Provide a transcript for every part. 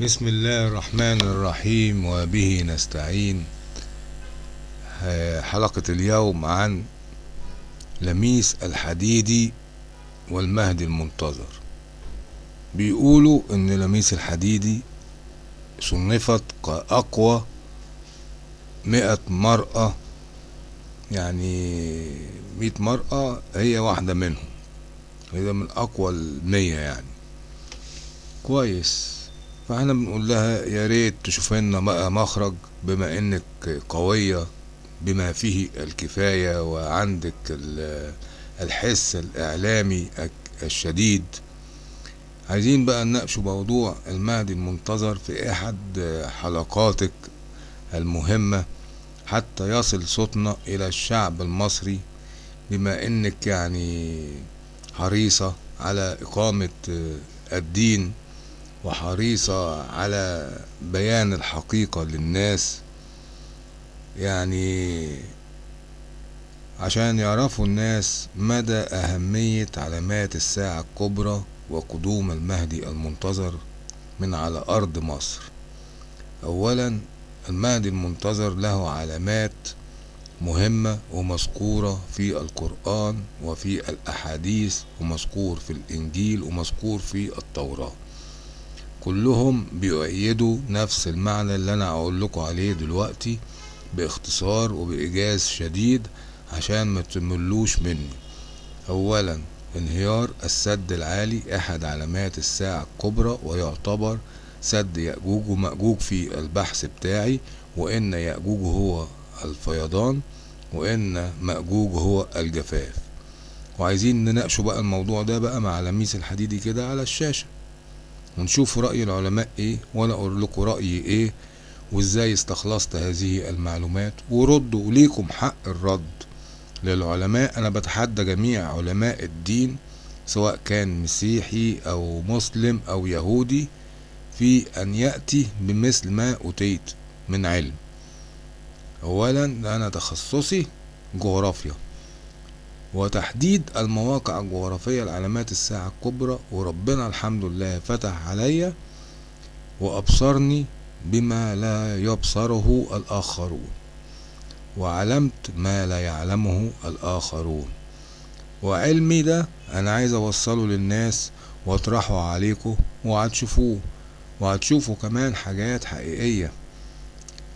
بسم الله الرحمن الرحيم وبه نستعين. حلقة اليوم عن لميس الحديدي والمهدي المنتظر. بيقولوا إن لميس الحديدي صنفت كأقوى مئة مرأة يعني مئة مرأة هي واحدة منهم. هي من أقوى المية يعني. كويس. فاحنا بنقول لها يا ريت تشوف لنا بقى مخرج بما انك قوية بما فيه الكفاية وعندك الحس الإعلامي الشديد. عايزين بقى نناقشوا موضوع المهدي المنتظر في أحد حلقاتك المهمة حتى يصل صوتنا إلى الشعب المصري بما انك يعني حريصة على إقامة الدين. وحريصة على بيان الحقيقة للناس. يعني عشان يعرفوا الناس مدى أهمية علامات الساعة الكبرى وقدوم المهدي المنتظر من على أرض مصر. أولا المهدي المنتظر له علامات مهمة ومذكورة في القرآن وفي الأحاديث ومذكور في الإنجيل ومذكور في التوراة. كلهم بيؤيدوا نفس المعنى اللي أنا أقول لكم عليه دلوقتي باختصار وبإيجاز شديد عشان ما تملوش مني. اولا انهيار السد العالي أحد علامات الساعة الكبرى ويعتبر سد يأجوج ومأجوج في البحث بتاعي وإن يأجوج هو الفيضان وإن مأجوج هو الجفاف. وعايزين نناقشوا بقى الموضوع ده بقى مع لميس الحديدي كده على الشاشة. ونشوف رأي العلماء إيه وأنا أقول لكم رأيي إيه وإزاي استخلصت هذه المعلومات. وردوا وليكم حق الرد للعلماء. أنا بتحدى جميع علماء الدين سواء كان مسيحي أو مسلم أو يهودي في أن يأتي بمثل ما اتيت من علم. اولا أنا تخصصي جغرافيا. وتحديد المواقع الجغرافية لعلامات الساعة الكبرى وربنا الحمد لله فتح عليا وأبصرني بما لا يبصره الآخرون وعلمت ما لا يعلمه الآخرون. وعلمي ده أنا عايز أوصله للناس وأطرحه عليكم وهتشوفوه وهتشوفوا كمان حاجات حقيقية.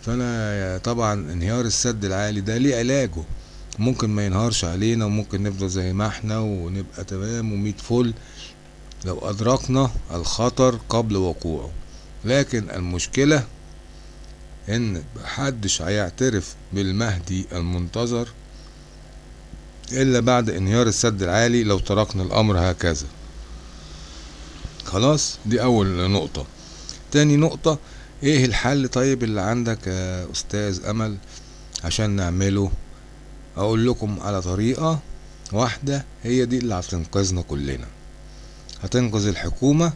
فأنا طبعا انهيار السد العالي ده ليه علاجه؟ ممكن ما ينهارش علينا وممكن نفضل زي ما إحنا ونبقى تمام وميت فل. لو أدركنا الخطر قبل وقوعه. لكن المشكلة إن محدش هيعترف بالمهدي المنتظر إلا بعد انهيار السد العالي لو تركنا الأمر هكذا. خلاص دي أول نقطة. تاني نقطة إيه الحل طيب اللي عندك يا أستاذ أمل عشان نعمله؟ أقول لكم على طريقة واحدة هي دي اللي هتنقذنا كلنا. هتنقذ الحكومة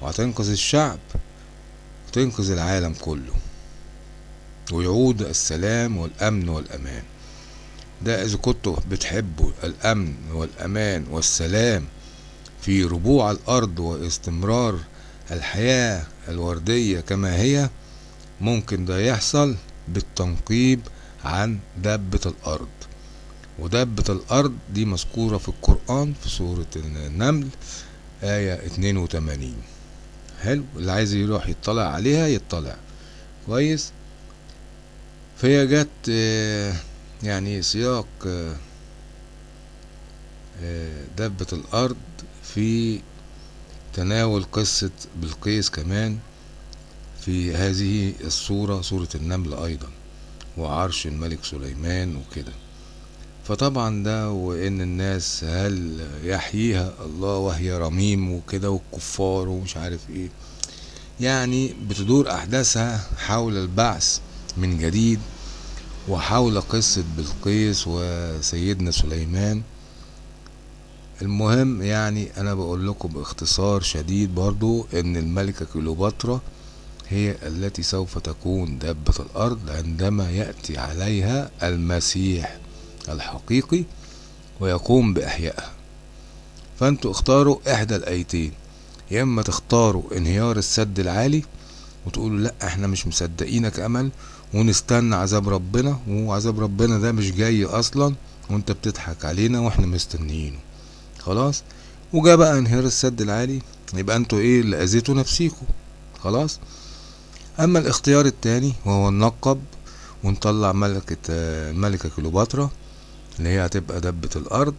وهتنقذ الشعب وتنقذ العالم كله. ويعود السلام والأمن والأمان. ده إذا كنتوا بتحبوا الأمن والأمان والسلام في ربوع الأرض واستمرار الحياة الوردية كما هي ممكن ده يحصل بالتنقيب عن دابة الأرض. ودابة الأرض دي مذكورة في القرآن في سورة النمل آية 82 حلو اللي عايز يروح يطلع عليها يطلع. كويس؟ فهي جت يعني سياق دابة الأرض في تناول قصة بلقيس كمان في هذه الصورة سورة النمل أيضا. وعرش الملك سليمان وكده. فطبعا ده وإن الناس هل يحييها الله وهي رميم وكده والكفار ومش عارف إيه. يعني بتدور أحداثها حول البعث من جديد وحول قصة بلقيس وسيدنا سليمان. المهم يعني أنا بقول لكم باختصار شديد برضو إن الملكة كليوباترا هي التي سوف تكون دابة الأرض عندما يأتي عليها المسيح الحقيقي ويقوم بإحيائها. فأنتوا اختاروا إحدى الآيتين يا إما تختاروا انهيار السد العالي وتقولوا لأ إحنا مش مصدقينك أمل ونستنى عذاب ربنا وعذاب ربنا ده مش جاي أصلا وأنت بتضحك علينا وإحنا مستنيينه. خلاص؟ وجا بقى انهيار السد العالي يبقى أنتوا إيه اللي أذيتوا نفسيكوا؟ خلاص؟ أما الاختيار التاني وهو النقب ونطلع ملكة الملكة كليوباترا اللي هي هتبقى دبة الأرض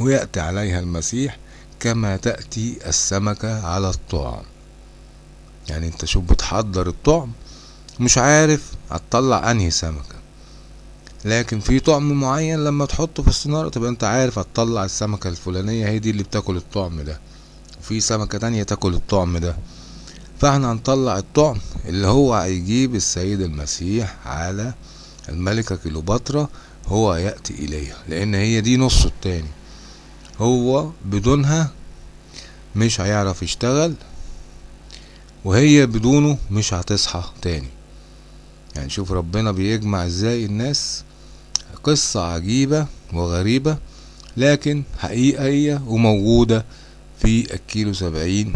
ويأتي عليها المسيح كما تأتي السمكة على الطعم. يعني أنت شوف بتحضر الطعم مش عارف هتطلع أنهي سمكة. لكن في طعم معين لما تحطه في الصنارة تبقى أنت عارف هتطلع السمكة الفلانية هي دي اللي بتاكل الطعم ده. وفي سمكة تانية تاكل الطعم ده. فاحنا هنطلع الطعم اللي هو هيجيب السيد المسيح على الملكة كليوباترا هو يأتي إليها لأن هي دي نصه التاني. هو بدونها مش هيعرف يشتغل وهي بدونه مش هتصحى تاني. يعني شوف ربنا بيجمع إزاي الناس. قصة عجيبة وغريبة لكن حقيقية وموجودة في الكيلو سبعين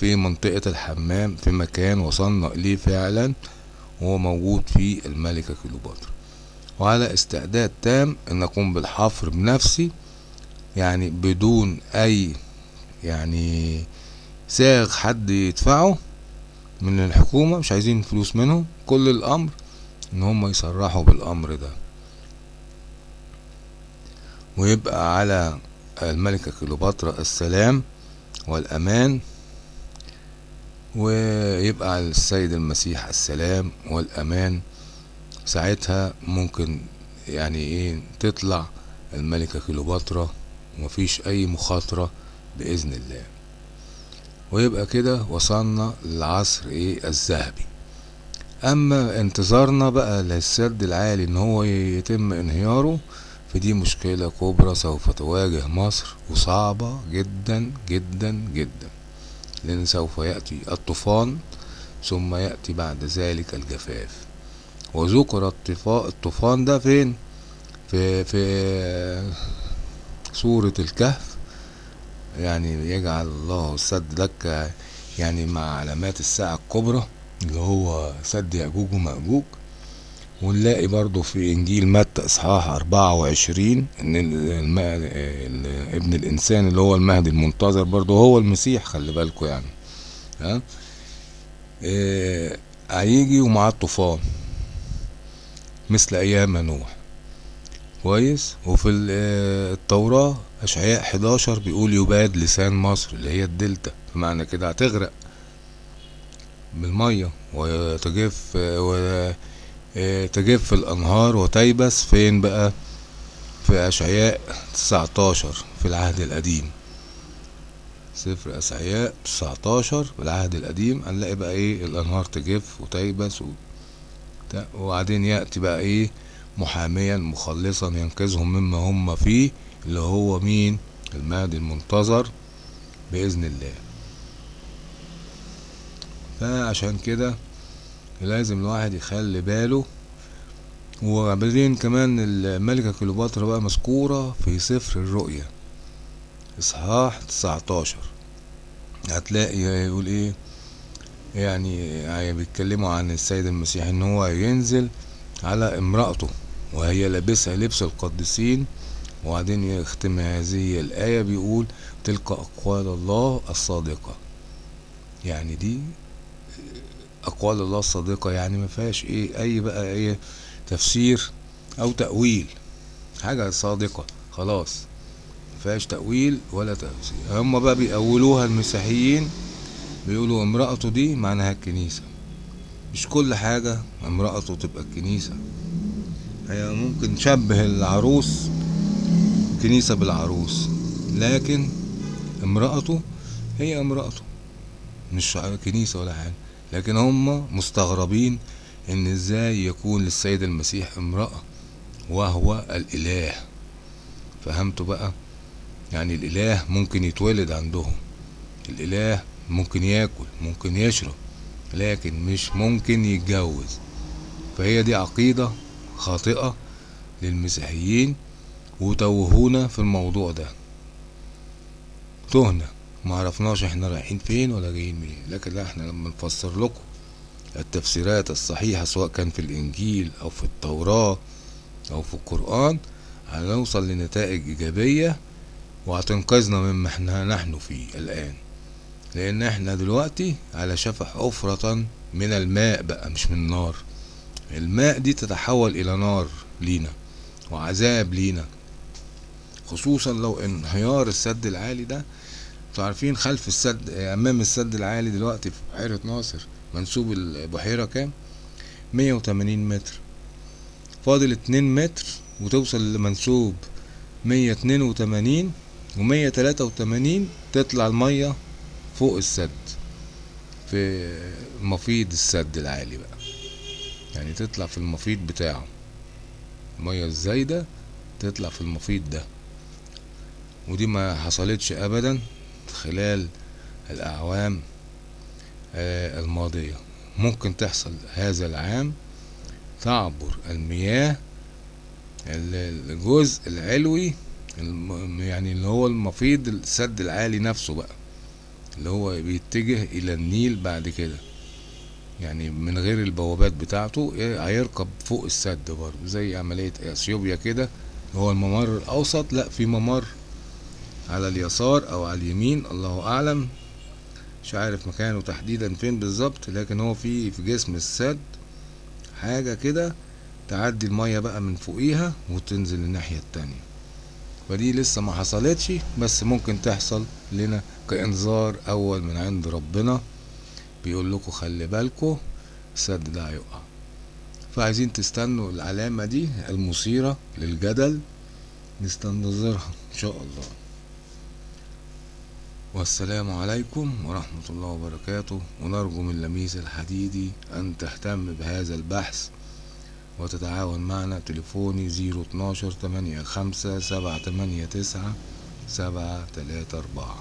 في منطقة الحمام في مكان وصلنا إليه فعلا وهو موجود في الملكة كليوباترا. وعلى استعداد تام إن أقوم بالحفر بنفسي يعني بدون أي يعني ساغ حد يدفعه من الحكومة مش عايزين فلوس منهم كل الأمر إن هم يصرحوا بالأمر ده. ويبقى على الملكة كليوباترا السلام والأمان ويبقى السيد المسيح السلام والأمان. ساعتها ممكن يعني إيه تطلع الملكة كليوباترا ومفيش أي مخاطرة بإذن الله. ويبقى كده وصلنا للعصر إيه الذهبي. أما انتظارنا بقى للسد العالي إن هو يتم انهياره فدي مشكلة كبرى سوف تواجه مصر وصعبة جدا جدا جدا. لأن سوف يأتي الطوفان ثم يأتي بعد ذلك الجفاف. وذكر الطوفان ده فين؟ في في سورة الكهف. يعني يجعل الله السد دكة يعني مع علامات الساعة الكبرى اللي هو سد يأجوج ومأجوج. ونلاقي برضو في إنجيل متى وعشرين إن الم... ابن الإنسان اللي هو المهدي المنتظر برضو هو المسيح خلي بالكوا يعني. ها؟ إيه هيجي ومعاه الطوفان مثل أيام نوح. كويس؟ وفي التوراة أشعياء 11 بيقول يباد لسان مصر اللي هي الدلتا. بمعنى كده هتغرق بالمية وتجف وتجف الأنهار وتيبس. فين بقى؟ في أشعياء 19 في العهد القديم. سفر أشعياء 19 في العهد القديم. هنلاقي بقى إيه؟ الأنهار تجف وتيبس و... وبعدين يأتي بقى إيه؟ محاميا مخلصا ينقذهم مما هم فيه اللي هو مين؟ المهدي المنتظر بإذن الله. فعشان كده لازم الواحد يخلي باله. وبعدين كمان الملكة كليوباترا بقى مذكورة في سفر الرؤيا. إصحاح 19 هتلاقي يقول إيه؟ يعني بيتكلموا عن السيد المسيح إن هو ينزل على امرأته وهي لابسة لبس القديسين. وبعدين يختم هذه الآية بيقول تلك أقوال الله الصادقة. يعني دي أقوال الله الصادقة يعني ما فيهاش إيه أي بقى إيه تفسير أو تأويل. حاجة صادقة خلاص. ما فيهاش تأويل ولا تفسير. هم بقى بيأولوها المسيحيين بيقولوا امرأته دي معناها الكنيسة. مش كل حاجة امرأته تبقى الكنيسة. هي ممكن تشبه العروس كنيسة بالعروس. لكن امرأته هي امرأته مش كنيسة ولا حاجة. لكن هم مستغربين إن إزاي يكون للسيد المسيح امرأة وهو الإله. فهمتوا بقى؟ يعني الإله ممكن يتولد عندهم. الإله ممكن ياكل ممكن يشرب لكن مش ممكن يتجوز. فهي دي عقيدة خاطئة للمسيحيين وتوهونا في الموضوع ده. تهنا. ما عرفناش إحنا رايحين فين ولا جايين منين. لكن لا إحنا لما نفسر لكم التفسيرات الصحيحة سواء كان في الإنجيل أو في التوراة أو في القرآن هنوصل لنتائج إيجابية وهتنقذنا مما إحنا نحن فيه الآن. لأن إحنا دلوقتي على شفح حفرة من الماء بقى مش من النار. الماء دي تتحول إلى نار لينا وعذاب لينا. خصوصا لو انهيار السد العالي ده أنتوا عارفين خلف السد امام السد العالي دلوقتي في بحيرة ناصر منسوب البحيرة كام؟ مية وتمانين متر. فاضل اتنين متر وتوصل لمنسوب مية اتنين وتمانين ومية تلاتة وتمانين تطلع المية فوق السد في مفيض السد العالي بقى. يعني تطلع في المفيض بتاعه. المية الزايدة تطلع في المفيض ده. ودي ما حصلتش ابدا. خلال الأعوام الماضية. ممكن تحصل هذا العام تعبر المياه الجزء العلوي يعني اللي هو المفيض السد العالي نفسه بقى اللي هو بيتجه إلى النيل بعد كده. يعني من غير البوابات بتاعته هيركب فوق السد برضه زي عملية إثيوبيا كده هو الممر الأوسط. لا في ممر على اليسار أو على اليمين الله أعلم. مش عارف مكانه تحديدا فين بالظبط لكن هو في في جسم السد. حاجة كده تعدي المية بقى من فوقيها وتنزل الناحية التانية. فدي لسه ما حصلتش بس ممكن تحصل لنا كإنذار أول من عند ربنا. بيقول لكم خلي بالكم السد ده هيقع فعايزين تستنوا العلامة دي المثيرة للجدل نستنتظرها إن شاء الله. والسلام عليكم ورحمة الله وبركاته. ونرجو من لميس الحديدي أن تهتم بهذا البحث وتتعاون معنا. تليفوني زيرو اتناشر تمانية خمسة سبعة تمانية تسعة سبعة تلاتة أربعة.